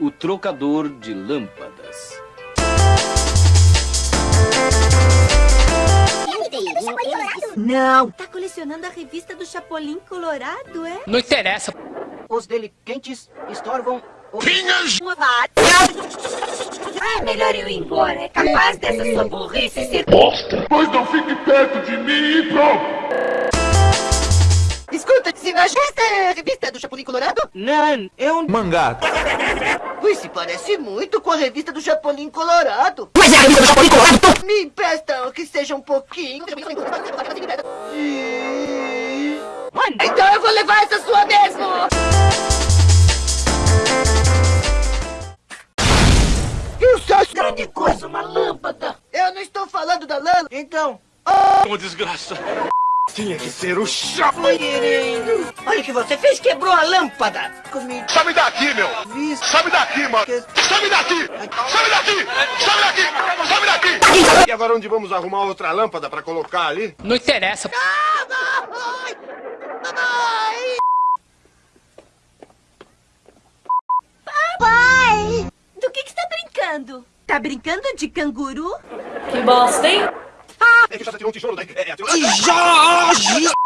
O trocador de lâmpadas. Não. Tá colecionando a revista do Chapolin Colorado, é? Não interessa. Os dele quentes estorvam o... Pinhas! É melhor eu ir embora. É capaz dessa sua burrice ser... Bosta! Pois não fique perto de mim e pronto! Se esta é a revista do Chapolin Colorado? Não, é um Mangá. Ui, se parece muito com a revista do Chapolin Colorado. Mas é a revista do Chapolin Colorado! Me empresta que seja um pouquinho. Então eu vou levar essa sua mesmo! Isso é grande coisa, uma lâmpada! Eu não estou falando da lâmpada, então... Uma desgraça! Tinha que ser o Chapolin! Olha o que você fez, quebrou a lâmpada! Comi... Sai daqui, meu! Visto. Sai daqui, mano! Sai daqui! Sai daqui! Sai daqui! Sai daqui! E agora onde vamos arrumar outra lâmpada pra colocar ali? Não interessa. Ai! Ai! Pai! Do que que você tá brincando? Tá brincando de canguru? Que bosta, hein? É que Chata tirou um tijolo daí. É, é, Tijolo!